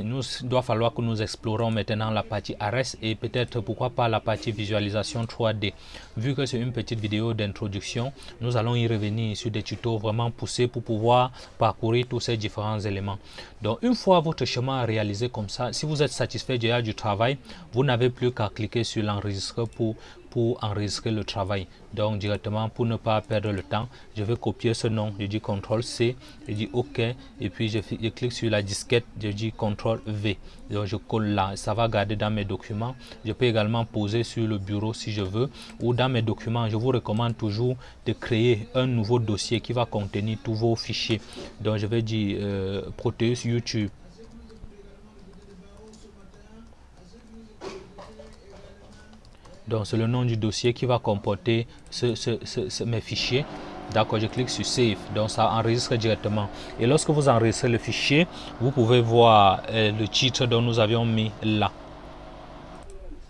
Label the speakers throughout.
Speaker 1: il nous doit falloir que nous explorons maintenant la partie ARES et peut-être pourquoi pas la partie visualisation 3D. Vu que c'est une petite vidéo d'introduction, nous allons y revenir sur des tutos vraiment poussés pour pouvoir parcourir tous ces différents éléments. Donc une fois votre chemin réalisé comme ça, si vous êtes satisfait déjà du travail, vous n'avez plus qu'à cliquer sur l'enregistrer pour pour enregistrer le travail. Donc directement pour ne pas perdre le temps, je vais copier ce nom, je dis CTRL C, je dis OK et puis je, clique sur la disquette, je dis CTRL V. Donc je colle là, ça va garder dans mes documents. Je peux également poser sur le bureau si je veux ou dans mes documents, je vous recommande toujours de créer un nouveau dossier qui va contenir tous vos fichiers. Donc je vais dire euh, Proteus YouTube Donc c'est le nom du dossier qui va comporter ce, mes fichiers. D'accord, je clique sur Save, donc ça enregistre directement. Et lorsque vous enregistrez le fichier, vous pouvez voir euh, le titre dont nous avions mis là.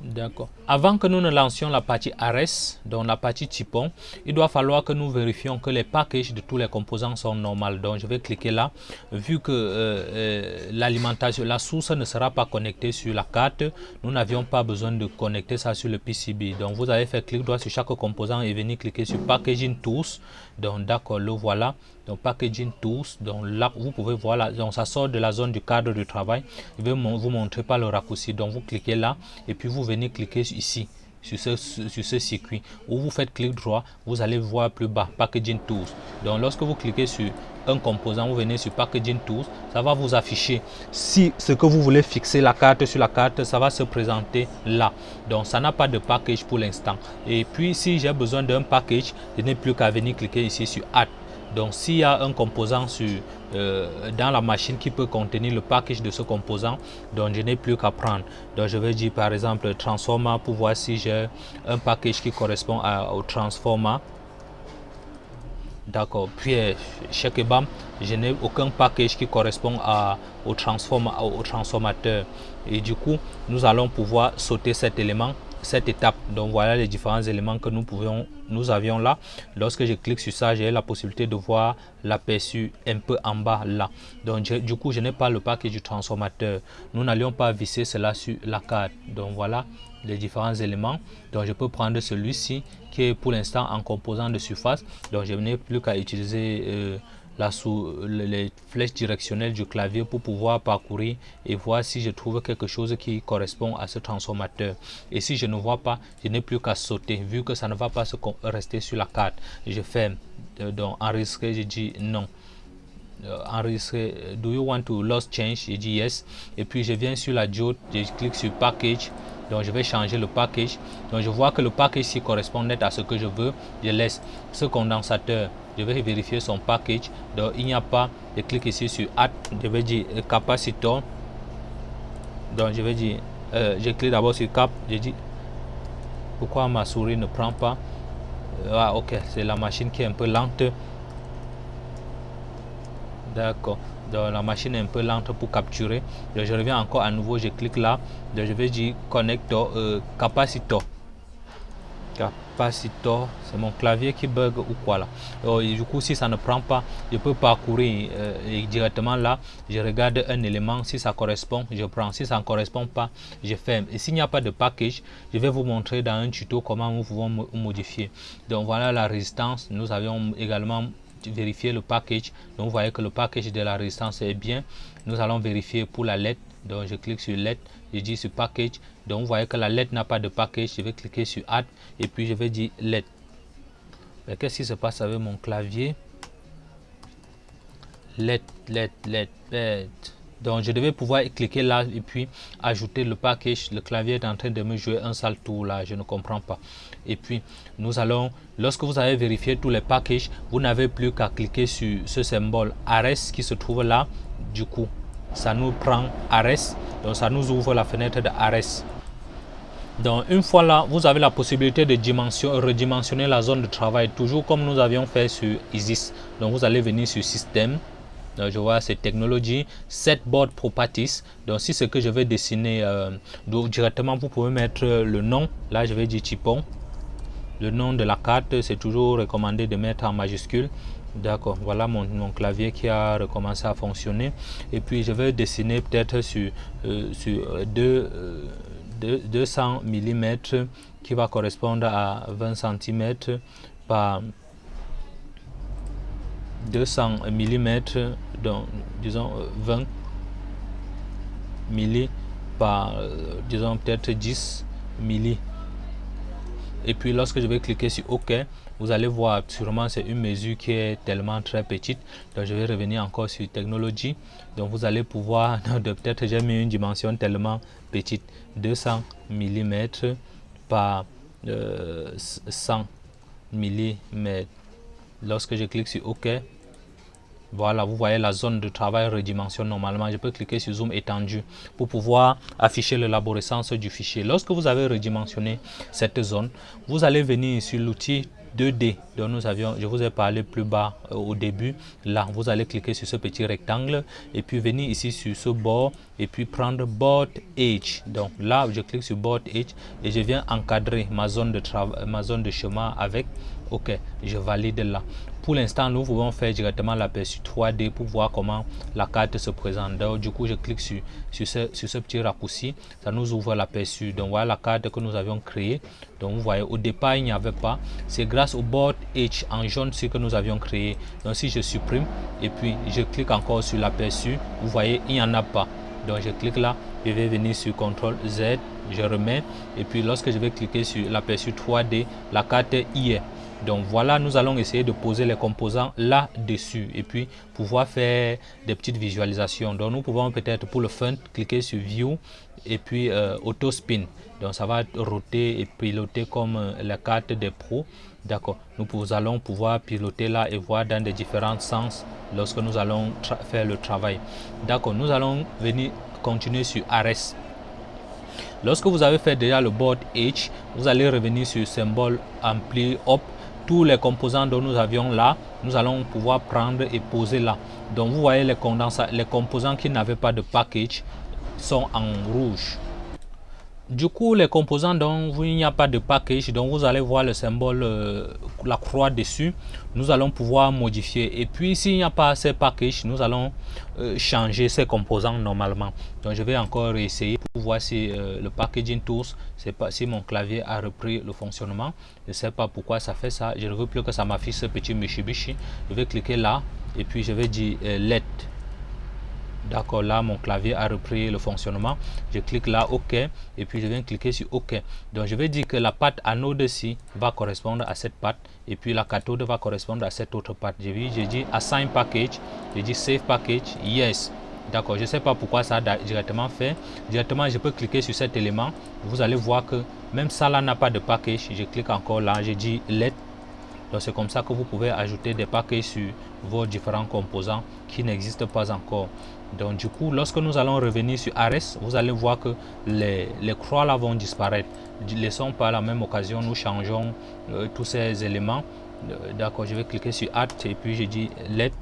Speaker 1: D'accord. Avant que nous ne lancions la partie ARES, donc la partie typon, il doit falloir que nous vérifions que les packages de tous les composants sont normales. Donc je vais cliquer là. Vu que euh, euh, l'alimentation, la source ne sera pas connectée sur la carte, nous n'avions pas besoin de connecter ça sur le PCB. Donc vous avez fait clic droit sur chaque composant et venir cliquer sur Packaging Tools. Donc d'accord, le voilà. Donc Packaging Tools, donc là vous pouvez voir, là, donc ça sort de la zone du cadre du travail. Je vais vous montrer pas le raccourci. Donc vous cliquez là et puis vous venez cliquer ici sur ce, sur ce circuit où vous faites clic droit vous allez voir plus bas packaging tools. Donc lorsque vous cliquez sur un composant vous venez sur packaging tools ça va vous afficher si ce que vous voulez fixer la carte sur la carte ça va se présenter là. Donc ça n'a pas de package pour l'instant. Et puis si j'ai besoin d'un package je n'ai plus qu'à venir cliquer ici sur add donc s'il y a un composant euh, dans la machine qui peut contenir le package de ce composant, donc je n'ai plus qu'à prendre. Donc je vais dire par exemple transformer pour voir si j'ai un package qui correspond au transformer. D'accord. Puis chez Kebam, je n'ai aucun package qui correspond au, au transformateur. Et du coup, nous allons pouvoir sauter cet élément cette étape. Donc voilà les différents éléments que nous pouvions, nous avions là. Lorsque je clique sur ça, j'ai la possibilité de voir l'aperçu un peu en bas là. Donc du coup, je n'ai pas le paquet du transformateur. Nous n'allions pas visser cela sur la carte. Donc voilà les différents éléments. Donc je peux prendre celui-ci qui est pour l'instant en composant de surface. Donc je n'ai plus qu'à utiliser euh, les flèches directionnelles du clavier pour pouvoir parcourir et voir si je trouve quelque chose qui correspond à ce transformateur. Et si je ne vois pas, je n'ai plus qu'à sauter vu que ça ne va pas se rester sur la carte. Je ferme. Euh, donc enregistrer, je dis non. Euh, enregistrer, do you want to lost change? Je dis yes. Et puis je viens sur la diode, je clique sur package donc je vais changer le package donc je vois que le package ici correspond net à ce que je veux je laisse ce condensateur je vais vérifier son package. Donc il n'y a pas je clique ici sur add. Je vais dire capacitor. Donc je vais dire euh, je clique d'abord sur cap. Je dis pourquoi ma souris ne prend pas? Ah ok c'est la machine qui est un peu lente. D'accord. La machine est un peu lente pour capturer. Je reviens encore à nouveau. Je clique là. Je vais dire connector euh, capacitor capacitor c'est mon clavier qui bug ou quoi là et du coup si ça ne prend pas je peux parcourir euh, directement là je regarde un élément si ça correspond je prends si ça ne correspond pas je ferme et s'il n'y a pas de package je vais vous montrer dans un tuto comment nous pouvons modifier donc voilà la résistance nous avions également vérifier le package. Donc vous voyez que le package de la résistance est bien. Nous allons vérifier pour la LED. Donc je clique sur LED, je dis sur package. Donc vous voyez que la LED n'a pas de package. Je vais cliquer sur add et puis je vais dire LED. Qu'est-ce qui se passe avec mon clavier? LED, LED, LED. Donc je devais pouvoir cliquer là et puis ajouter le package. Le clavier est en train de me jouer un sale tour là, je ne comprends pas. Et puis nous allons, lorsque vous avez vérifié tous les packages, vous n'avez plus qu'à cliquer sur ce symbole ARES qui se trouve là. Du coup, ça nous prend ARES, donc ça nous ouvre la fenêtre de ARES. Donc une fois là, vous avez la possibilité de dimension, redimensionner la zone de travail, toujours comme nous avions fait sur ISIS. Donc vous allez venir sur Système, je vois cette technologie set board properties. Donc si ce que je vais dessiner euh, directement vous pouvez mettre le nom. Là je vais dire typon le nom de la carte c'est toujours recommandé de mettre en majuscule. D'accord, voilà mon, clavier qui a recommencé à fonctionner. Et puis je vais dessiner peut-être sur, euh, sur 2, 200 mm qui va correspondre à 20 cm par 200 mm, donc disons 20 milli par disons peut-être 10 milli. Et puis lorsque je vais cliquer sur OK, vous allez voir sûrement c'est une mesure qui est tellement très petite. Donc je vais revenir encore sur technologie. Donc vous allez pouvoir, peut-être j'ai mis une dimension tellement petite, 200 mm par 100 mm. Lorsque je clique sur OK, voilà, vous voyez la zone de travail redimension normalement. Je peux cliquer sur zoom étendu pour pouvoir afficher l'élaborescence du fichier. Lorsque vous avez redimensionné cette zone, vous allez venir sur l'outil 2D dont nous avions, je vous ai parlé plus bas euh, au début. Là, vous allez cliquer sur ce petit rectangle et puis venir ici sur ce bord et puis prendre Board Edge. Donc là, je clique sur Board Edge et je viens encadrer ma zone de ma zone de chemin avec OK, je valide là. Pour l'instant, nous pouvons faire directement l'aperçu 3D pour voir comment la carte se présente. Donc, du coup, je clique sur, ce, petit raccourci. Ça nous ouvre l'aperçu. Donc, voilà la carte que nous avions créée. Donc, vous voyez, au départ, il n'y avait pas. C'est grâce au board H en jaune ce que nous avions créé. Donc, si je supprime et puis je clique encore sur l'aperçu, vous voyez, il n'y en a pas. Donc, je clique là. Je vais venir sur CTRL Z. Je remets. Et puis, lorsque je vais cliquer sur l'aperçu 3D, la carte y est. Donc voilà, nous allons essayer de poser les composants là-dessus et puis pouvoir faire des petites visualisations. Donc nous pouvons peut-être pour le fun cliquer sur View et puis euh, Auto Spin. Donc ça va roter et piloter comme euh, la carte des pros. D'accord. Nous allons pouvoir piloter là et voir dans des différents sens lorsque nous allons faire le travail. D'accord. Nous allons venir continuer sur Ares. Lorsque vous avez fait déjà le board H, vous allez revenir sur symbole ampli up tous les composants dont nous avions là, nous allons pouvoir prendre et poser là. Donc vous voyez les, les composants qui n'avaient pas de package sont en rouge. Du coup, les composants dont il n'y a pas de package, donc vous allez voir le symbole, euh, la croix dessus, nous allons pouvoir modifier. Et puis, s'il n'y a pas ces packages, nous allons euh, changer ces composants normalement. Donc, je vais encore essayer pour voir si euh, le packaging tools, c'est pas si mon clavier a repris le fonctionnement. Je ne sais pas pourquoi ça fait ça. Je ne veux plus que ça m'affiche ce petit Mitsubishi. Je vais cliquer là et puis je vais dire let D'accord, là, mon clavier a repris le fonctionnement. Je clique là, OK, et puis je viens cliquer sur OK. Donc, je vais dire que la patte anode-ci va correspondre à cette patte, et puis la cathode va correspondre à cette autre patte. J'ai dit, dit Assign Package, j'ai dit Save Package, Yes. D'accord, je ne sais pas pourquoi ça a directement fait. Directement, je peux cliquer sur cet élément. Vous allez voir que même ça là n'a pas de package. Je clique encore là, j'ai dit Let donc c'est comme ça que vous pouvez ajouter des paquets sur vos différents composants qui n'existent pas encore. Donc du coup, lorsque nous allons revenir sur Ares, vous allez voir que les, croix là vont disparaître. Laissons par la même occasion, nous changeons euh, tous ces éléments. Euh, d'accord, je vais cliquer sur Add et puis je dis Let.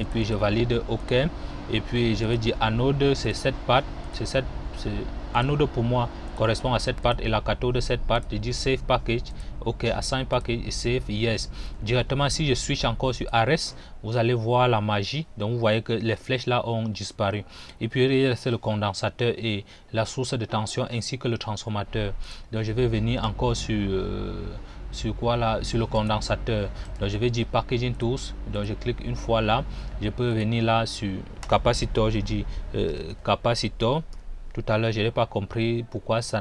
Speaker 1: Et puis je valide OK. Et puis je vais dire anode, c'est cette patte. C'est cette anode pour moi correspond à cette part et la cathode de cette part je dis save package ok assign package et save yes. Directement si je switch encore sur Ares vous allez voir la magie. Donc vous voyez que les flèches là ont disparu. Et puis c'est le condensateur et la source de tension ainsi que le transformateur. Donc je vais venir encore sur euh, sur quoi là? Sur le condensateur. Donc je vais dire packaging tools. Donc je clique une fois là. Je peux venir là sur capacitor. Je dis euh, capacitor tout à l'heure, je n'ai pas compris pourquoi ça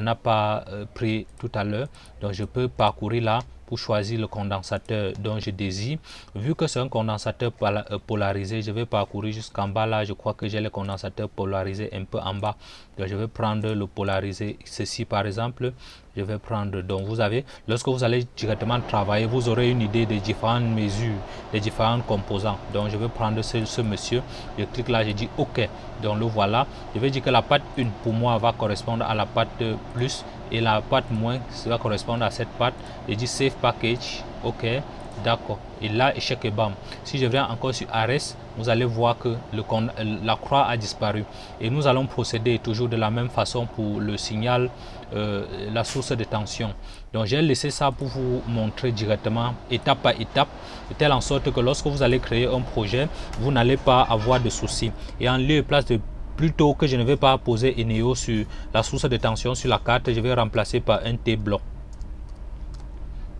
Speaker 1: n'a pas euh, pris tout à l'heure. Donc, je peux parcourir là pour choisir le condensateur dont je désire. Vu que c'est un condensateur euh, polarisé, je vais parcourir jusqu'en bas là. Je crois que j'ai le condensateur polarisé un peu en bas. Donc, je vais prendre le polarisé. Ceci, par exemple, je vais prendre. Donc, vous avez, lorsque vous allez directement travailler, vous aurez une idée des différentes mesures, des différents composants. Donc, je vais prendre ce, ce monsieur. Je clique là, je dis OK. Donc, le voilà. Je vais dire que la patte 1 pour moi va correspondre à la patte plus et la patte moins va correspondre à cette patte. Je dis Save Package. OK. D'accord. Et là, échec et bam. Si je viens encore sur Ares, vous allez voir que le, la croix a disparu. Et nous allons procéder toujours de la même façon pour le signal, euh, la source de tension. Donc j'ai laissé ça pour vous montrer directement étape par étape, de telle en sorte que lorsque vous allez créer un projet, vous n'allez pas avoir de soucis. Et en lieu et place de plutôt que je ne vais pas poser Eneo sur la source de tension sur la carte, je vais remplacer par un T-bloc.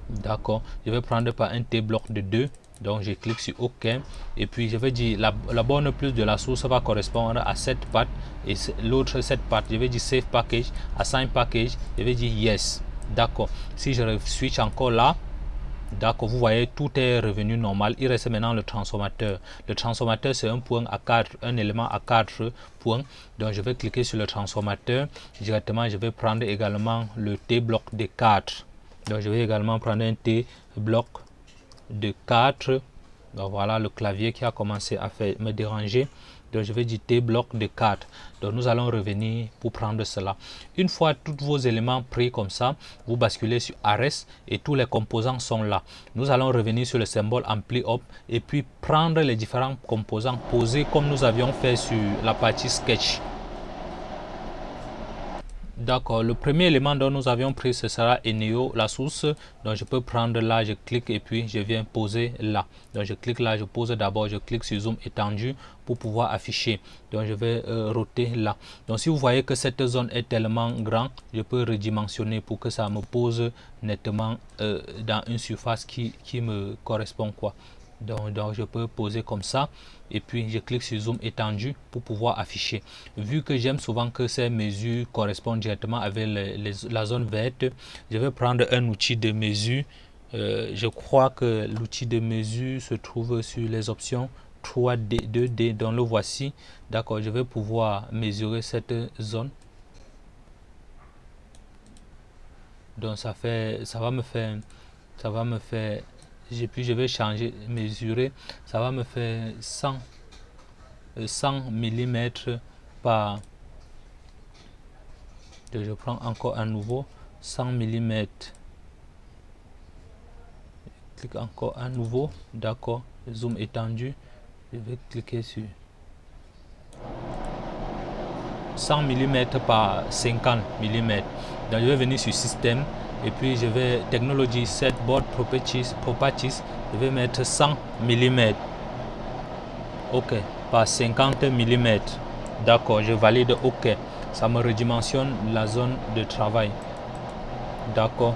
Speaker 1: D'accord, je vais prendre par un T-bloc de 2 donc je clique sur OK et puis je vais dire la, la borne plus de la source va correspondre à cette patte et l'autre cette patte. Je vais dire Save Package, Assign Package, je vais dire Yes. D'accord. Si je switch encore là, D'accord, vous voyez, tout est revenu normal. Il reste maintenant le transformateur. Le transformateur, c'est un point à 4, un élément à 4 points. Donc, je vais cliquer sur le transformateur. Directement, je vais prendre également le T-bloc de 4. Donc, je vais également prendre un T-bloc de 4 donc voilà le clavier qui a commencé à me déranger donc je vais dire bloc de 4 donc nous allons revenir pour prendre cela. Une fois tous vos éléments pris comme ça vous basculez sur ARES et tous les composants sont là. Nous allons revenir sur le symbole ampli up et puis prendre les différents composants posés comme nous avions fait sur la partie sketch D'accord, le premier élément dont nous avions pris, ce sera Eneo, la source. Donc je peux prendre là, je clique et puis je viens poser là. Donc je clique là, je pose d'abord, je clique sur zoom étendu pour pouvoir afficher. Donc je vais euh, roter là. Donc si vous voyez que cette zone est tellement grande, je peux redimensionner pour que ça me pose nettement euh, dans une surface qui, qui me correspond quoi. Donc, donc, je peux poser comme ça. Et puis je clique sur zoom étendu pour pouvoir afficher. Vu que j'aime souvent que ces mesures correspondent directement avec la zone verte je vais prendre un outil de mesure. Euh, je crois que l'outil de mesure se trouve sur les options 3D 2D donc le voici. D'accord je vais pouvoir mesurer cette zone. Donc ça fait ça va me faire ça va me faire puis je vais changer, mesurer, ça va me faire 100, 100 mm par, je prends encore un nouveau 100 mm, clique encore à nouveau, d'accord, zoom étendu, je vais cliquer sur 100 mm par 50 mm, donc je vais venir sur système, et puis je vais technology set board properties je vais mettre 100 mm ok par 50 mm d'accord je valide ok. Ça me redimensionne la zone de travail. D'accord.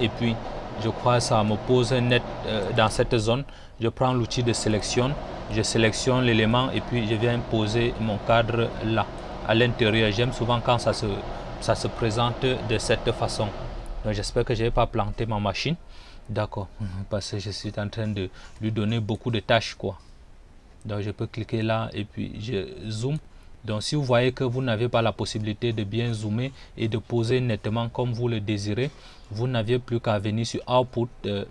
Speaker 1: Et puis je crois que ça me pose net euh, dans cette zone. Je prends l'outil de sélection je sélectionne l'élément et puis je viens poser mon cadre là à l'intérieur. J'aime souvent quand ça se ça se présente de cette façon. J'espère que je n'ai pas planté ma machine. D'accord. Parce que je suis en train de lui donner beaucoup de tâches. quoi. Donc je peux cliquer là et puis je zoome. Donc si vous voyez que vous n'avez pas la possibilité de bien zoomer et de poser nettement comme vous le désirez, vous n'avez plus qu'à venir sur Output. Euh,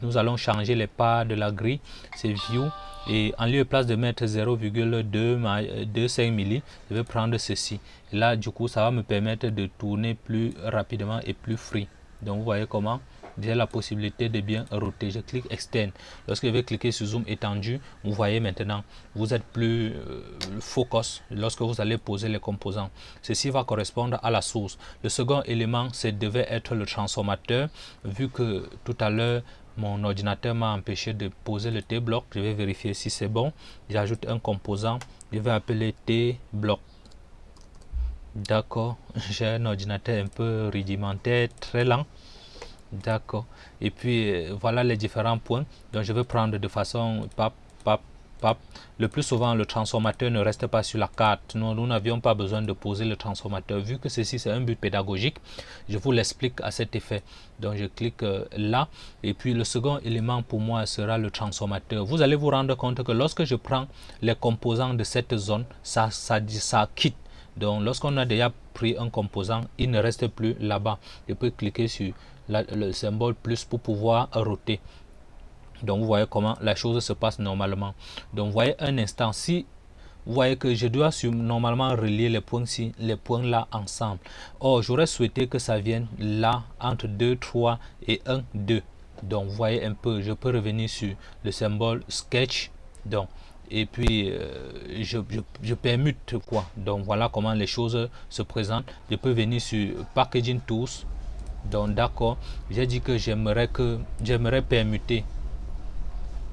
Speaker 1: nous allons changer les parts de la grille. C'est View et en lieu place de mettre 0,25 milli je vais prendre ceci là du coup ça va me permettre de tourner plus rapidement et plus free donc vous voyez comment j'ai la possibilité de bien roter je clique externe lorsque je vais cliquer sur zoom étendu vous voyez maintenant vous êtes plus euh, focus lorsque vous allez poser les composants ceci va correspondre à la source le second élément c'est devait être le transformateur vu que tout à l'heure mon ordinateur m'a empêché de poser le T-bloc. Je vais vérifier si c'est bon. J'ajoute un composant. Je vais appeler T-bloc. D'accord. J'ai un ordinateur un peu rudimentaire, très lent. D'accord. Et puis, euh, voilà les différents points. Donc, je vais prendre de façon pap, pap, le plus souvent, le transformateur ne reste pas sur la carte. Nous, nous n'avions pas besoin de poser le transformateur. Vu que ceci, c'est un but pédagogique, je vous l'explique à cet effet. Donc, je clique euh, là. Et puis, le second élément pour moi sera le transformateur. Vous allez vous rendre compte que lorsque je prends les composants de cette zone, ça, ça, ça quitte. Donc, lorsqu'on a déjà pris un composant, il ne reste plus là-bas. Je peux cliquer sur le symbole plus pour pouvoir roter. Donc vous voyez comment la chose se passe normalement. Donc vous voyez un instant, si vous voyez que je dois normalement relier les points ci, les points là ensemble. Or, j'aurais souhaité que ça vienne là entre 2, 3 et 1, 2. donc vous voyez un peu je peux revenir sur le symbole sketch donc et puis euh, je, je, permute quoi donc voilà comment les choses se présentent je peux venir sur packaging tools donc d'accord. J'ai dit que j'aimerais que j'aimerais permuter.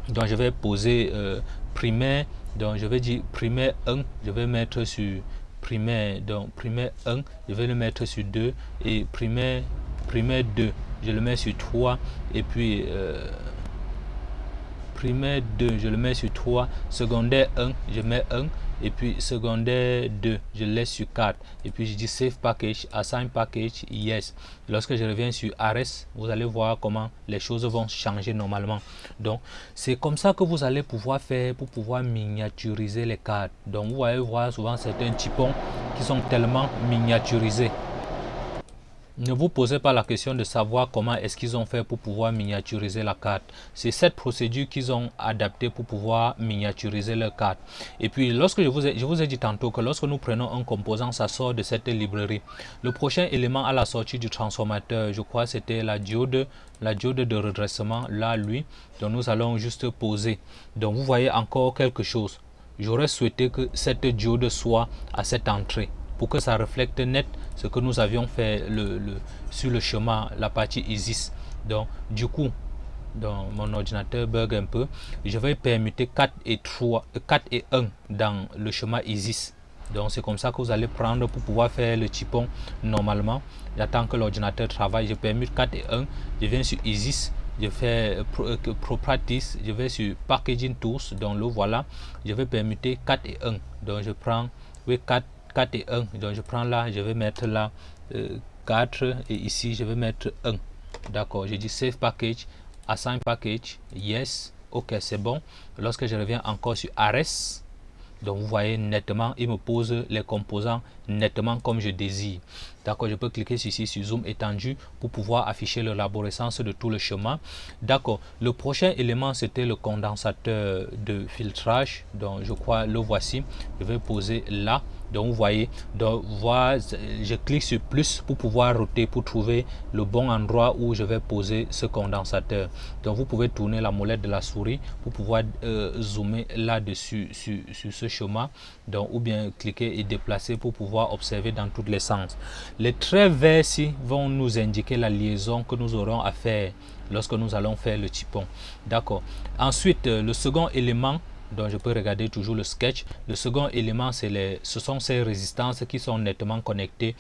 Speaker 1: Donc je vais poser euh, primaire. Donc je vais dire primaire 1 je vais mettre sur primaire donc primaire 1 je vais le mettre sur 2 et primaire primaire 2 je le mets sur 3 et puis euh, primaire 2 je le mets sur 3 secondaire 1 je mets 1 et puis secondaire 2 je laisse sur 4 et puis je dis save package assign package yes. Lorsque je reviens sur RS vous allez voir comment les choses vont changer normalement. Donc c'est comme ça que vous allez pouvoir faire pour pouvoir miniaturiser les cartes. Donc vous allez voir souvent certains typons qui sont tellement miniaturisés ne vous posez pas la question de savoir comment est-ce qu'ils ont fait pour pouvoir miniaturiser la carte. C'est cette procédure qu'ils ont adaptée pour pouvoir miniaturiser leur carte. Et puis, lorsque je vous, ai, dit tantôt que lorsque nous prenons un composant, ça sort de cette librairie. Le prochain élément à la sortie du transformateur, je crois c'était la diode, la diode de redressement, là, lui. Donc, nous allons juste poser. Donc, vous voyez encore quelque chose. J'aurais souhaité que cette diode soit à cette entrée pour que ça reflète net ce que nous avions fait le, sur le chemin, la partie ISIS. Donc, du coup, dans mon ordinateur bug un peu, je vais permuter 4 et 3, 4 et 1 dans le chemin ISIS. Donc c'est comme ça que vous allez prendre pour pouvoir faire le typon normalement. J'attends que l'ordinateur travaille, je permute 4 et 1, je viens sur ISIS, je fais euh, Properties, je vais sur Packaging Tools, donc le voilà, je vais permuter 4 et 1. Donc je prends oui, 4 4 et 1 donc je prends là je vais mettre là 4 euh, et ici je vais mettre 1 d'accord je dis save package assign package yes ok c'est bon. Lorsque je reviens encore sur RS donc vous voyez nettement il me pose les composants nettement comme je désire. D'accord je peux cliquer ici sur zoom étendu pour pouvoir afficher l'arborescence de tout le chemin. D'accord le prochain élément c'était le condensateur de filtrage. Donc je crois le voici. Je vais poser là donc vous voyez. Donc voilà, je clique sur plus pour pouvoir router pour trouver le bon endroit où je vais poser ce condensateur. Donc vous pouvez tourner la molette de la souris pour pouvoir euh, zoomer là dessus sur, ce chemin. Donc ou bien cliquer et déplacer pour pouvoir observer dans tous les sens. Les traits verts ici vont nous indiquer la liaison que nous aurons à faire lorsque nous allons faire le typon d'accord. Ensuite le second élément donc je peux regarder toujours le sketch. Le second élément, les, ce sont ces résistances qui sont nettement connectées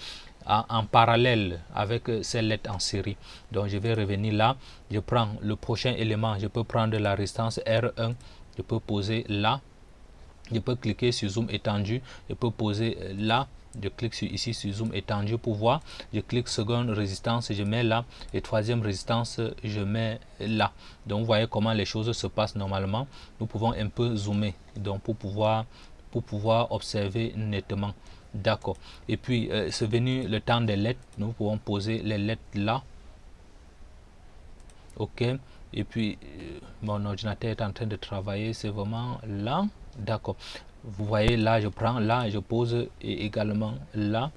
Speaker 1: en, parallèle avec euh, ces lettres en série. Donc je vais revenir là, je prends le prochain élément, je peux prendre la résistance R1, je peux poser là, je peux cliquer sur zoom étendu, je peux poser euh, là, je clique sur, ici sur zoom étendu pour voir. Je clique seconde résistance je mets là. Et troisième résistance je mets là. Donc vous voyez comment les choses se passent normalement. Nous pouvons un peu zoomer donc pour pouvoir observer nettement. D'accord. Et puis euh, c'est venu le temps des lettres. Nous pouvons poser les lettres là. Ok. Et puis euh, mon ordinateur est en train de travailler. C'est vraiment là. D'accord vous voyez là je prends là je pose également là.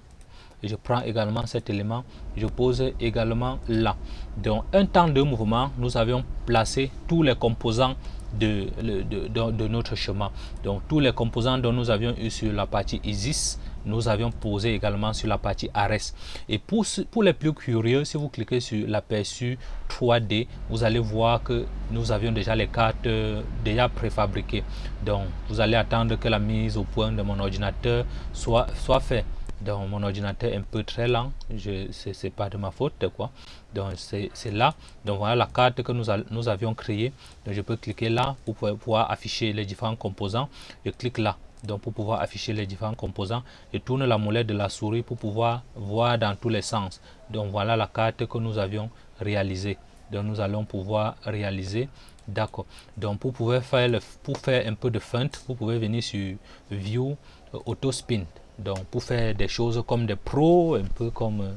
Speaker 1: Je prends également cet élément je pose également là. Donc un temps de mouvement nous avions placé tous les composants de, de, de, notre chemin. Donc tous les composants dont nous avions eu sur la partie ISIS nous avions posé également sur la partie ARES. Et pour, pour les plus curieux, si vous cliquez sur l'aperçu 3D, vous allez voir que nous avions déjà les cartes euh, déjà préfabriquées. Donc, vous allez attendre que la mise au point de mon ordinateur soit, soit faite. Donc, mon ordinateur est un peu très lent, ce n'est pas de ma faute. quoi. Donc, c'est là. Donc, voilà la carte que nous, nous avions créée. Donc, je peux cliquer là pour pouvoir afficher les différents composants. Je clique là donc pour pouvoir afficher les différents composants et tourne la molette de la souris pour pouvoir voir dans tous les sens. Donc voilà la carte que nous avions réalisée. Donc nous allons pouvoir réaliser. D'accord. Donc pour pouvoir faire le, pour faire un peu de feinte vous pouvez venir sur view euh, auto spin. Donc pour faire des choses comme des pros un peu comme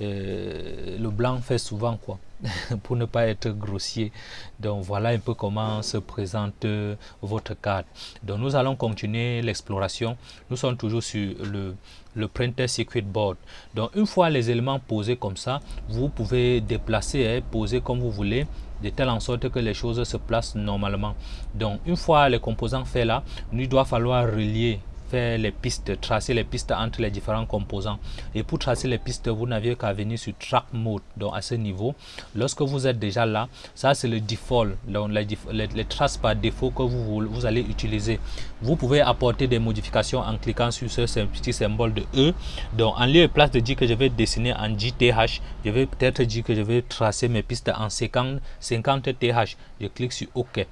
Speaker 1: euh, le blanc fait souvent quoi pour ne pas être grossier. Donc voilà un peu comment se présente euh, votre carte. Donc nous allons continuer l'exploration. Nous sommes toujours sur le, le printer circuit board. Donc une fois les éléments posés comme ça, vous pouvez déplacer et hein, poser comme vous voulez de telle en sorte que les choses se placent normalement. Donc une fois les composants faits là, il doit falloir relier faire les pistes, tracer les pistes entre les différents composants. Et pour tracer les pistes, vous n'avez qu'à venir sur Track Mode. Donc à ce niveau, lorsque vous êtes déjà là, ça c'est le default, donc les, les, traces par défaut que vous, vous allez utiliser. Vous pouvez apporter des modifications en cliquant sur ce, petit symbole de E. Donc en lieu et place de dire que je vais dessiner en JTH, je vais peut-être dire que je vais tracer mes pistes en 50, 50 TH. Je clique sur OK.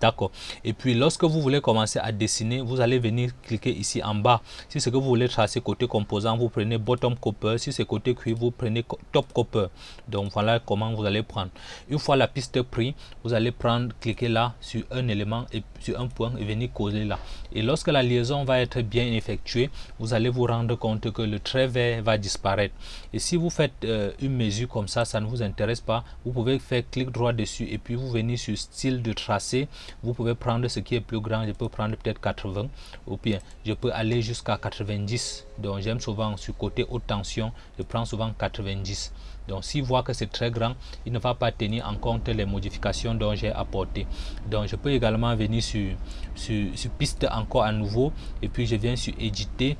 Speaker 1: D'accord. Et puis, lorsque vous voulez commencer à dessiner, vous allez venir cliquer ici en bas. Si ce que vous voulez tracer côté composant, vous prenez bottom copper. Si c'est côté cuivre, vous prenez top copper. Donc, voilà comment vous allez prendre. Une fois la piste prise, vous allez prendre, cliquer là sur un élément et sur un point et venir coller là. Et lorsque la liaison va être bien effectuée, vous allez vous rendre compte que le trait vert va disparaître. Et si vous faites euh, une mesure comme ça, ça ne vous intéresse pas, vous pouvez faire clic droit dessus et puis vous venez sur style de tracé vous pouvez prendre ce qui est plus grand je peux prendre peut-être 80 ou bien je peux aller jusqu'à 90 donc j'aime souvent sur côté haute tension je prends souvent 90 donc s'il voit que c'est très grand il ne va pas tenir en compte les modifications dont j'ai apporté donc je peux également venir sur, sur, sur piste encore à nouveau et puis je viens sur éditer.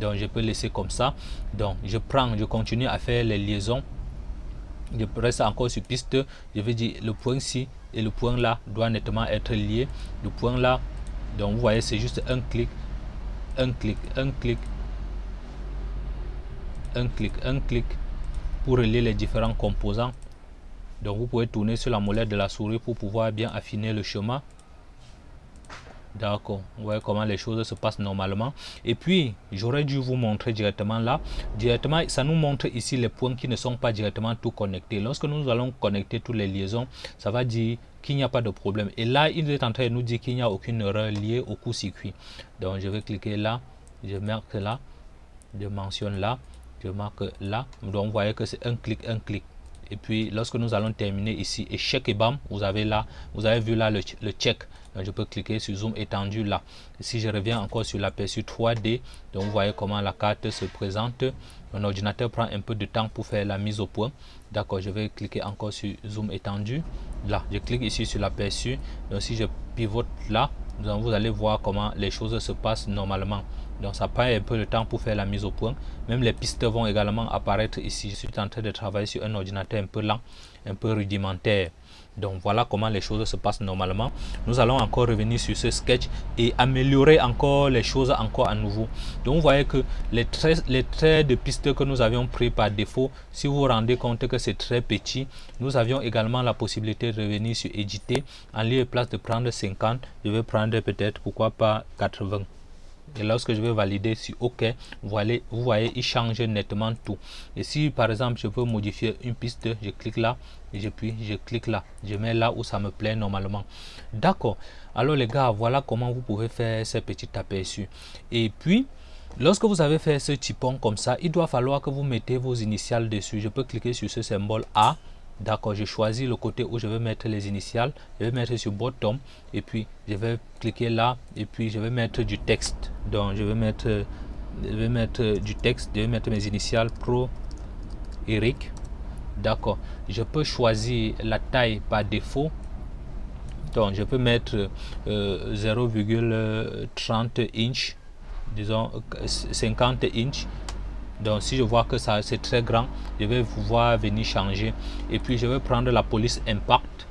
Speaker 1: Donc je peux laisser comme ça. Donc je prends je continue à faire les liaisons. Je reste encore sur piste. Je vais dire le point ci et le point là doit nettement être lié. Le point là donc vous voyez c'est juste un clic un clic un clic un clic un clic pour relier les différents composants. Donc vous pouvez tourner sur la molette de la souris pour pouvoir bien affiner le chemin D'accord, vous voyez comment les choses se passent normalement. Et puis, j'aurais dû vous montrer directement là. Directement, ça nous montre ici les points qui ne sont pas directement tout connectés. Lorsque nous allons connecter toutes les liaisons, ça va dire qu'il n'y a pas de problème. Et là, il est en train de nous dire qu'il n'y a aucune erreur liée au court-circuit. Donc, je vais cliquer là, je marque là, je mentionne là, je marque là. Donc, vous voyez que c'est un clic, un clic. Et puis, lorsque nous allons terminer ici, échec et bam, vous avez là, vous avez vu là le, le check. Je peux cliquer sur zoom étendu là. Si je reviens encore sur l'aperçu 3d donc vous voyez comment la carte se présente. Mon ordinateur prend un peu de temps pour faire la mise au point. D'accord je vais cliquer encore sur zoom étendu là. Je clique ici sur l'aperçu donc si je pivote là vous allez voir comment les choses se passent normalement donc ça prend un peu de temps pour faire la mise au point même les pistes vont également apparaître ici je suis en train de travailler sur un ordinateur un peu lent un peu rudimentaire donc voilà comment les choses se passent normalement. Nous allons encore revenir sur ce sketch et améliorer encore les choses encore à nouveau. Donc vous voyez que les traits, les traits de piste que nous avions pris par défaut, si vous vous rendez compte que c'est très petit, nous avions également la possibilité de revenir sur éditer. En lieu et place de prendre 50, je vais prendre peut-être pourquoi pas 80 et lorsque je vais valider sur OK, vous voyez, vous voyez, il change nettement tout. Et si par exemple je veux modifier une piste, je clique là, et puis je clique là, je mets là où ça me plaît normalement. D'accord. Alors les gars, voilà comment vous pouvez faire ces petits aperçus. Et puis, lorsque vous avez fait ce typon comme ça, il doit falloir que vous mettez vos initiales dessus. Je peux cliquer sur ce symbole A D'accord, je choisis le côté où je vais mettre les initiales. Je vais mettre sur bottom et puis je vais cliquer là et puis je vais mettre du texte. Donc je vais mettre, je vais mettre du texte, je vais mettre mes initiales pro Eric. D'accord, je peux choisir la taille par défaut. Donc je peux mettre 0,30 euh, inch, disons 50 inch donc si je vois que ça c'est très grand je vais pouvoir venir changer. Et puis je vais prendre la police impact.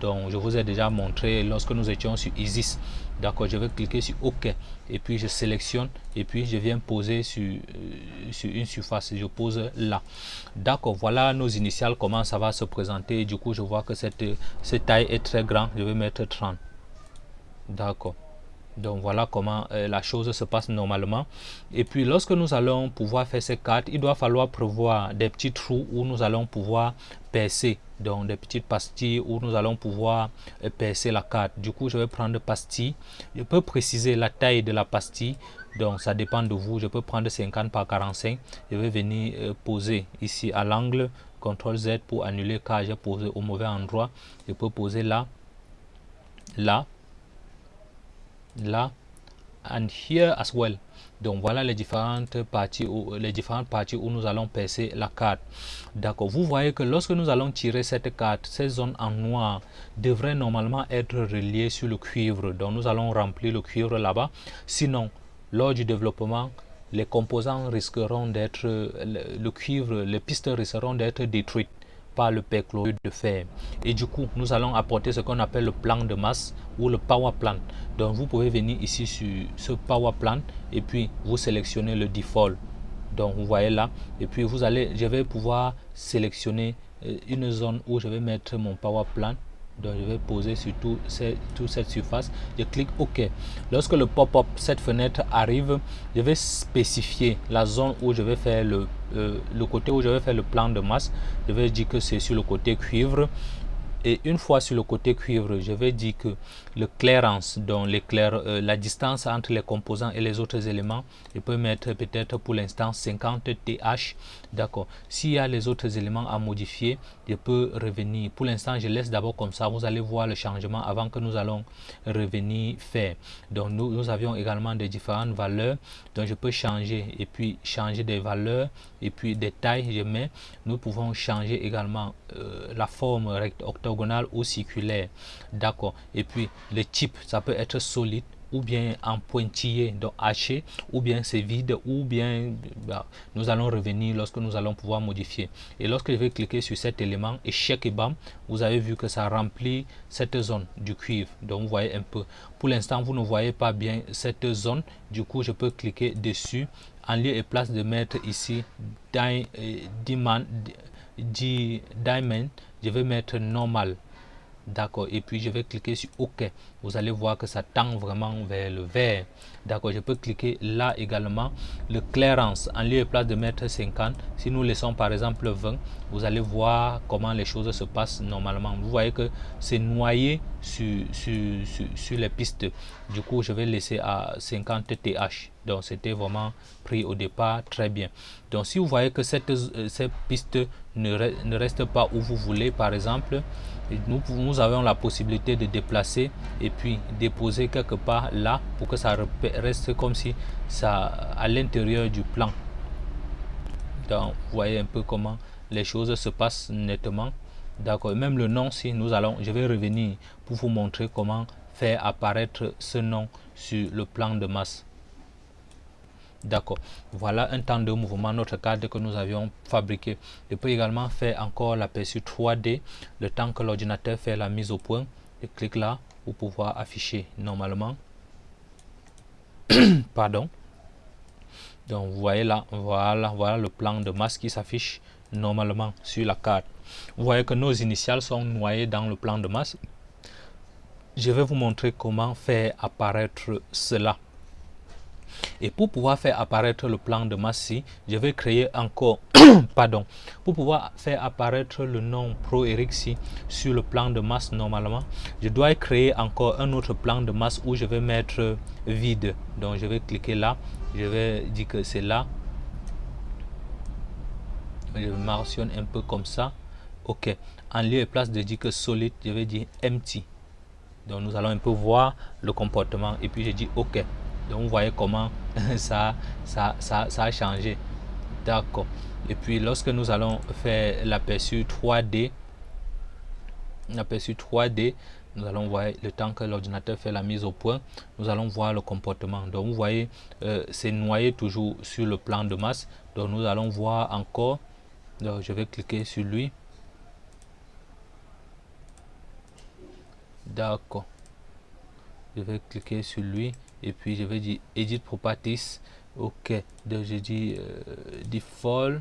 Speaker 1: Donc je vous ai déjà montré lorsque nous étions sur ISIS. D'accord je vais cliquer sur ok. Et puis je sélectionne. Et puis je viens poser sur, euh, une surface. Je pose là. D'accord voilà nos initiales comment ça va se présenter. Du coup je vois que cette, cette taille est très grand je vais mettre 30 d'accord donc voilà comment euh, la chose se passe normalement. Et puis lorsque nous allons pouvoir faire ces cartes, il doit falloir prévoir des petits trous où nous allons pouvoir percer donc des petites pastilles où nous allons pouvoir percer la carte. Du coup, je vais prendre pastille. Je peux préciser la taille de la pastille. Donc, ça dépend de vous. Je peux prendre 50 par 45. Je vais venir euh, poser ici à l'angle. CTRL Z pour annuler car j'ai posé au mauvais endroit. Je peux poser là, là, là, and here as well. Donc voilà les différentes parties où, les différentes parties où nous allons percer la carte. D'accord. Vous voyez que lorsque nous allons tirer cette carte, ces zones en noir devraient normalement être reliées sur le cuivre. Donc nous allons remplir le cuivre là-bas. Sinon, lors du développement, les composants risqueront d'être, le, cuivre, les pistes risqueront d'être détruites le perchlorure de fer. Et du coup, nous allons apporter ce qu'on appelle le plan de masse ou le power plan. Donc, vous pouvez venir ici sur ce power plan et puis vous sélectionnez le default. Donc, vous voyez là. Et puis, vous allez, je vais pouvoir sélectionner euh, une zone où je vais mettre mon power plan donc je vais poser sur tout, toute cette surface. Je clique ok. Lorsque le pop-up cette fenêtre arrive je vais spécifier la zone où je vais faire le, euh, le côté où je vais faire le plan de masse. Je vais dire que c'est sur le côté cuivre. Et une fois sur le côté cuivre, je vais dire que le clairance, donc euh, la distance entre les composants et les autres éléments, je peux mettre peut-être pour l'instant 50 TH. D'accord. S'il y a les autres éléments à modifier, je peux revenir. Pour l'instant, je laisse d'abord comme ça. Vous allez voir le changement avant que nous allons revenir faire. Donc, nous, avions également des différentes valeurs. Donc, je peux changer et puis changer des valeurs et puis des tailles. Je mets. Nous pouvons changer également euh, la forme rectangulaire ou circulaire. D'accord. Et puis le type, ça peut être solide ou bien en pointillé, donc haché, ou bien c'est vide, ou bien bah, nous allons revenir lorsque nous allons pouvoir modifier. Et lorsque je vais cliquer sur cet élément, échec et bam, vous avez vu que ça remplit cette zone du cuivre. Donc vous voyez un peu. Pour l'instant, vous ne voyez pas bien cette zone. Du coup, je peux cliquer dessus en lieu et place de mettre ici diamond, diamond je vais mettre normal d'accord. Et puis je vais cliquer sur ok. Vous allez voir que ça tend vraiment vers le vert. D'accord. Je peux cliquer là également. Le clairance en lieu et place de mettre 50 si nous laissons par exemple 20 vous allez voir comment les choses se passent normalement. Vous voyez que c'est noyé sur, sur, sur, les pistes du coup je vais laisser à 50 th donc c'était vraiment pris au départ très bien. Donc si vous voyez que cette, euh, cette piste ne, ne reste pas où vous voulez par exemple nous, nous avons la possibilité de déplacer et puis déposer quelque part là pour que ça reste comme si ça à l'intérieur du plan. Donc vous voyez un peu comment les choses se passent nettement. D'accord même le nom si nous allons je vais revenir pour vous montrer comment faire apparaître ce nom sur le plan de masse D'accord. Voilà un temps de mouvement, notre cadre que nous avions fabriqué. Je peux également faire encore l'aperçu 3D, le temps que l'ordinateur fait la mise au point. Je clique là pour pouvoir afficher normalement. Pardon. Donc vous voyez là, voilà, voilà le plan de masse qui s'affiche normalement sur la carte. Vous voyez que nos initiales sont noyées dans le plan de masse. Je vais vous montrer comment faire apparaître cela. Et pour pouvoir faire apparaître le plan de masse je vais créer encore, pardon, pour pouvoir faire apparaître le nom Pro ProErixi sur le plan de masse normalement, je dois créer encore un autre plan de masse où je vais mettre vide. Donc je vais cliquer là, je vais dire que c'est là. Je mentionne un peu comme ça. Ok. En lieu et place de dire que solide, je vais dire empty. Donc nous allons un peu voir le comportement et puis je dis ok. Donc vous voyez comment ça, ça a changé. D'accord. Et puis lorsque nous allons faire l'aperçu 3D, l'aperçu 3D, nous allons voir le temps que l'ordinateur fait la mise au point, nous allons voir le comportement. Donc vous voyez, euh, c'est noyé toujours sur le plan de masse. Donc nous allons voir encore. Donc je vais cliquer sur lui. D'accord. Je vais cliquer sur lui et puis je vais dire edit properties ok donc je dis euh, default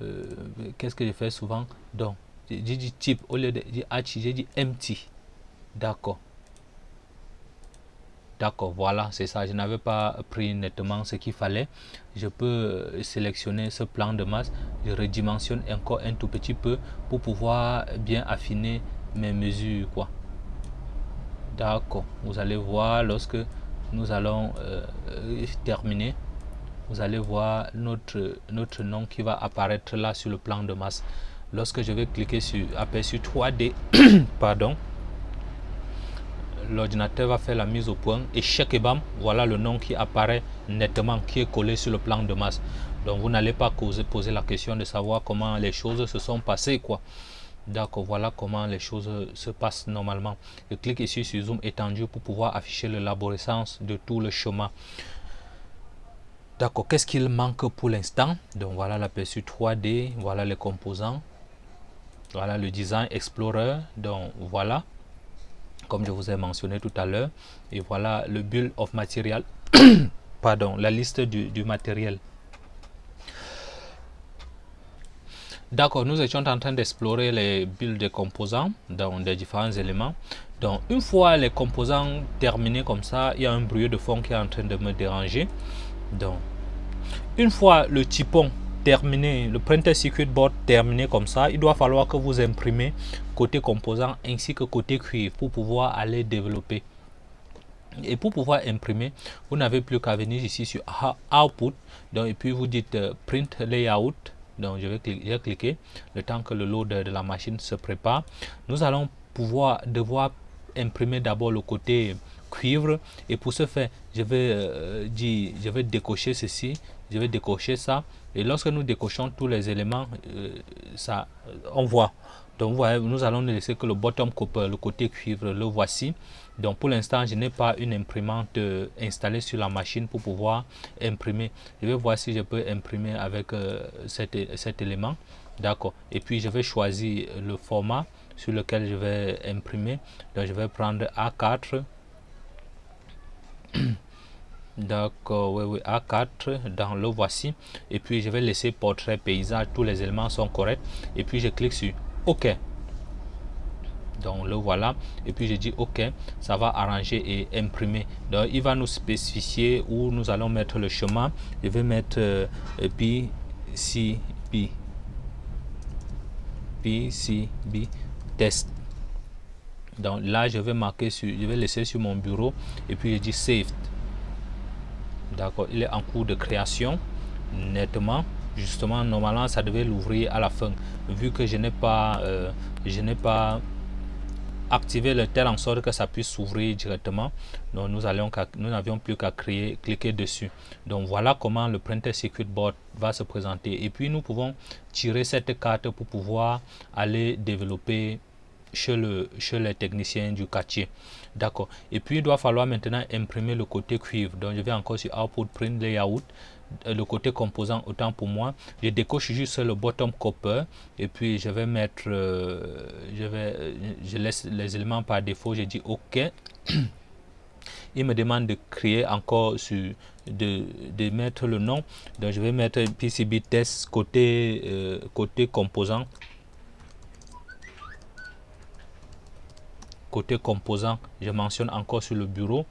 Speaker 1: euh, qu'est-ce que je fais souvent? Donc j'ai dit type au lieu de dire h j'ai dit empty d'accord D'accord, voilà, c'est ça. Je n'avais pas pris nettement ce qu'il fallait. Je peux sélectionner ce plan de masse. Je redimensionne encore un tout petit peu pour pouvoir bien affiner mes mesures. quoi. D'accord, vous allez voir lorsque nous allons euh, terminer, vous allez voir notre, nom qui va apparaître là sur le plan de masse. Lorsque je vais cliquer sur aperçu 3D, pardon, l'ordinateur va faire la mise au point et chaque EBAM, voilà le nom qui apparaît nettement, qui est collé sur le plan de masse. Donc vous n'allez pas poser, la question de savoir comment les choses se sont passées. D'accord, voilà comment les choses se passent normalement. Je clique ici sur zoom étendu pour pouvoir afficher l'arborescence de tout le chemin. D'accord, qu'est-ce qu'il manque pour l'instant? Donc voilà l'aperçu 3D, voilà les composants, voilà le design explorer, donc voilà comme je vous ai mentionné tout à l'heure. Et voilà le build of material, pardon, la liste du, matériel. D'accord, nous étions en train d'explorer les builds des composants dans des différents éléments. Donc, une fois les composants terminés comme ça, il y a un bruit de fond qui est en train de me déranger. Donc, une fois le typon terminé, le printer circuit board terminé comme ça, il doit falloir que vous imprimez côté composant ainsi que côté cuivre pour pouvoir aller développer. Et pour pouvoir imprimer, vous n'avez plus qu'à venir ici sur Output. Donc, et puis vous dites euh, Print Layout. Donc je vais cliquer, le temps que le load de la machine se prépare. Nous allons pouvoir devoir imprimer d'abord le côté cuivre. Et pour ce faire je vais euh, dire je vais décocher ceci je vais décocher ça. Et lorsque nous décochons tous les éléments euh, ça on voit. Donc voyez, nous allons ne laisser que le bottom copper le côté cuivre. Le voici donc pour l'instant je n'ai pas une imprimante euh, installée sur la machine pour pouvoir imprimer. Je vais voir si je peux imprimer avec cet, cet élément. D'accord. Et puis je vais choisir le format sur lequel je vais imprimer. Donc je vais prendre A4 d'accord oui, oui, A4 dans le voici. Et puis je vais laisser portrait paysage tous les éléments sont corrects. Et puis je clique sur ok donc le voilà. Et puis je dis ok ça va arranger et imprimer. Donc il va nous spécifier où nous allons mettre le chemin. Je vais mettre euh, PCB PCB test. Donc là je vais marquer sur je vais laisser sur mon bureau. Et puis je dis save d'accord il est en cours de création nettement. Justement normalement ça devait l'ouvrir à la fin. Vu que je n'ai pas euh, je n'ai pas activé le tel en sorte que ça puisse s'ouvrir directement donc nous nous n'avions plus qu'à cliquer dessus donc voilà comment le printer circuit board va se présenter et puis nous pouvons tirer cette carte pour pouvoir aller développer chez, le, chez les techniciens du quartier. D'accord. Et puis, il doit falloir maintenant imprimer le côté cuivre. Donc, je vais encore sur Output Print Layout. Euh, le côté composant, autant pour moi. Je décoche juste le bottom copper. Et puis, je vais mettre... Euh, je, vais, euh, je laisse les éléments par défaut. Je dis OK. il me demande de créer encore sur de, de, mettre le nom donc je vais mettre PCB test côté côté composant côté composant je mentionne encore sur le bureau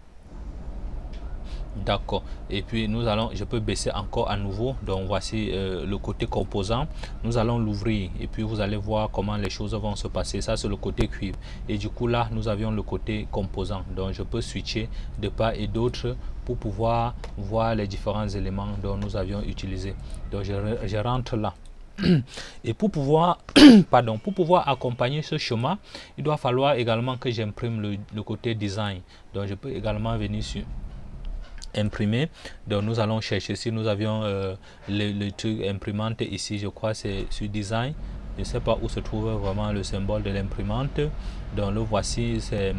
Speaker 1: d'accord. Et puis nous allons je peux baisser encore à nouveau. Donc voici euh, le côté composant. Nous allons l'ouvrir. Et puis vous allez voir comment les choses vont se passer. Ça c'est le côté cuivre. Et du coup là nous avions le côté composant. Donc je peux switcher de part et d'autre pour pouvoir voir les différents éléments dont nous avions utilisé. Donc je, je rentre là. Et pour pouvoir, pardon, pour pouvoir accompagner ce chemin, il doit falloir également que j'imprime le, côté design. Donc je peux également venir sur imprimer. Donc nous allons chercher. Si nous avions euh, le, truc imprimante ici, je crois c'est sur design. Je ne sais pas où se trouve vraiment le symbole de l'imprimante. Donc le voici, c'est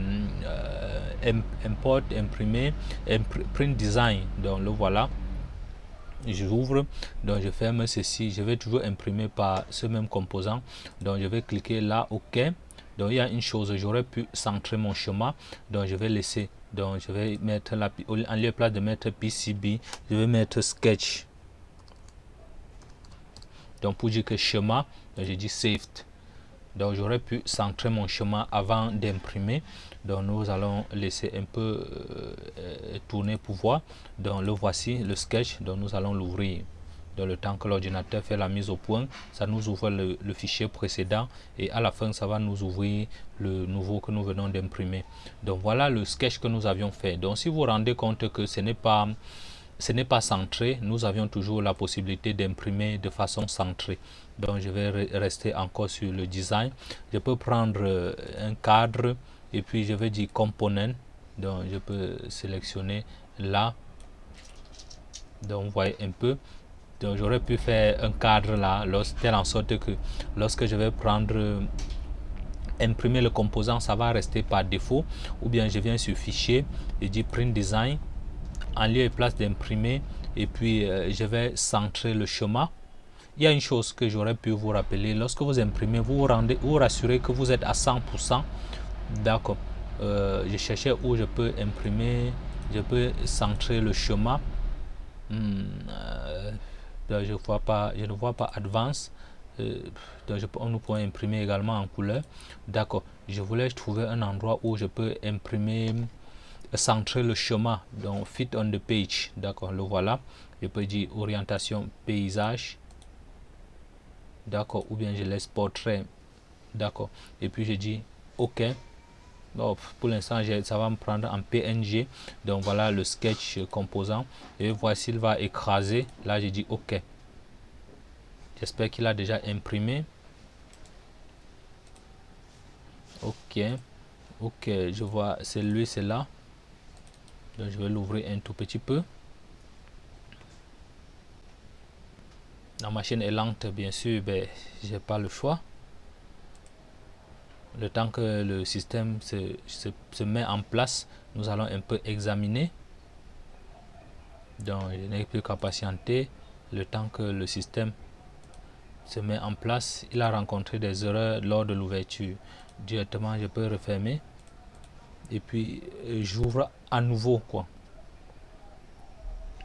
Speaker 1: euh, import, imprimer, print design. Donc le voilà. J'ouvre. Donc je ferme ceci. Je vais toujours imprimer par ce même composant. Donc je vais cliquer là. Ok. Donc il y a une chose. J'aurais pu centrer mon chemin. Donc je vais laisser donc je vais mettre la en lieu de mettre pcb je vais mettre sketch. Donc pour dire que chemin je dis saved. Donc j'aurais pu centrer mon chemin avant d'imprimer. Donc nous allons laisser un peu euh, tourner pour voir. Donc le voici le sketch. Donc nous allons l'ouvrir dans le temps que l'ordinateur fait la mise au point, ça nous ouvre le, fichier précédent et à la fin, ça va nous ouvrir le nouveau que nous venons d'imprimer. Donc voilà le sketch que nous avions fait. Donc si vous vous rendez compte que ce n'est pas ce n'est pas centré, nous avions toujours la possibilité d'imprimer de façon centrée. Donc je vais rester encore sur le design. Je peux prendre euh, un cadre et puis je vais dire component. Donc je peux sélectionner là. Donc vous voyez un peu. J'aurais pu faire un cadre là, telle en sorte que lorsque je vais prendre euh, imprimer le composant, ça va rester par défaut. Ou bien je viens sur fichier et dis print design en lieu et place d'imprimer et puis euh, je vais centrer le schéma il y a une chose que j'aurais pu vous rappeler lorsque vous imprimez vous vous rendez vous rassurez que vous êtes à 100% d'accord. Euh, je cherchais où je peux imprimer je peux centrer le schéma hmm, je vois pas je ne vois pas advance donc je, nous pouvons imprimer également en couleur. D'accord. Je voulais trouver un endroit où je peux imprimer centrer le chemin donc fit on the page. D'accord le voilà. Je peux dire orientation paysage. D'accord ou bien je laisse portrait. D'accord. Et puis je dis ok pour l'instant ça va me prendre en png donc voilà le sketch composant. Et voici il va écraser. Là je dis ok. J'espère qu'il a déjà imprimé. Ok. Ok je vois c'est lui c'est là. Donc je vais l'ouvrir un tout petit peu. La machine est lente bien sûr mais j'ai pas le choix le temps que le système se, se, met en place nous allons un peu examiner. Donc je n'ai plus qu'à patienter le temps que le système se met en place. Il a rencontré des erreurs lors de l'ouverture. Directement je peux refermer. Et puis euh, j'ouvre à nouveau quoi.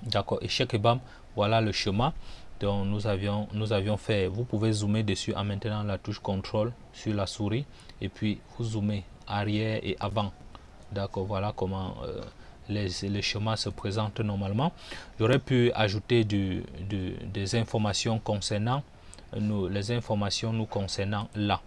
Speaker 1: D'accord. Et chaque bam voilà le chemin dont nous avions nous avions fait vous pouvez zoomer dessus en maintenant la touche contrôle sur la souris et puis vous zoomez arrière et avant d'accord voilà comment euh, les, les schémas se présentent normalement j'aurais pu ajouter du, des informations concernant nous les informations nous concernant là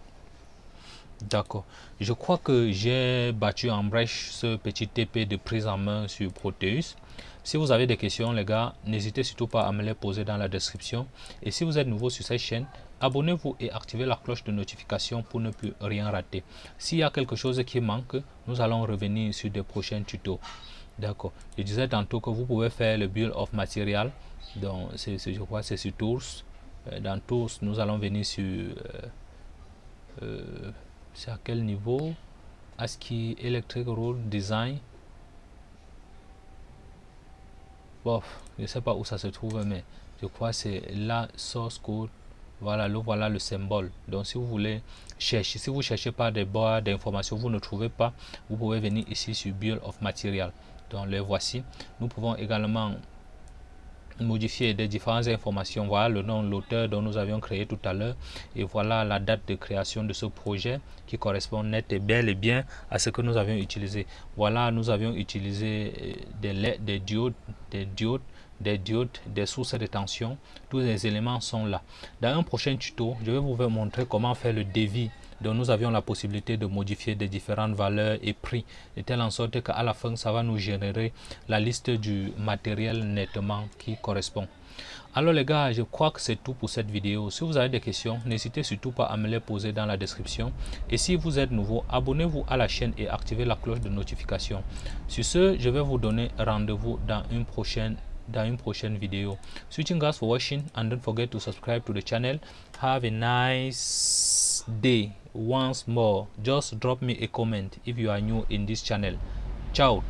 Speaker 1: D'accord. Je crois que j'ai battu en brèche ce petit TP de prise en main sur Proteus. Si vous avez des questions, les gars, n'hésitez surtout pas à me les poser dans la description. Et si vous êtes nouveau sur cette chaîne, abonnez-vous et activez la cloche de notification pour ne plus rien rater. S'il y a quelque chose qui manque, nous allons revenir sur des prochains tutos. D'accord. Je disais tantôt que vous pouvez faire le build of material. Donc, je crois c'est sur Tools. Euh, dans Tools, nous allons venir sur... Euh, euh, c'est à quel niveau? ASCII Electric Rule Design bon je sais pas où ça se trouve mais je crois c'est la source code voilà le voilà le symbole. Donc si vous voulez chercher si vous cherchez pas des barres d'informations vous ne trouvez pas vous pouvez venir ici sur build of material. Donc les voici. Nous pouvons également modifier des différentes informations. Voilà le nom, l'auteur dont nous avions créé tout à l'heure. Et voilà la date de création de ce projet qui correspond net et bel et bien à ce que nous avions utilisé. Voilà, nous avions utilisé euh, des des diodes, des diodes, des diodes, des sources de tension. Tous les éléments sont là. Dans un prochain tuto, je vais vous montrer comment faire le devis donc nous avions la possibilité de modifier des différentes valeurs et prix de telle en sorte qu'à la fin ça va nous générer la liste du matériel nettement qui correspond. Alors les gars je crois que c'est tout pour cette vidéo. Si vous avez des questions n'hésitez surtout pas à me les poser dans la description. Et si vous êtes nouveau abonnez-vous à la chaîne et activez la cloche de notification. Sur ce je vais vous donner rendez-vous dans une prochaine dans une prochaine vidéo. Switching guys for watching and don't forget to subscribe to the channel. Have a nice day once more. Just drop me a comment if you are new in this channel. Ciao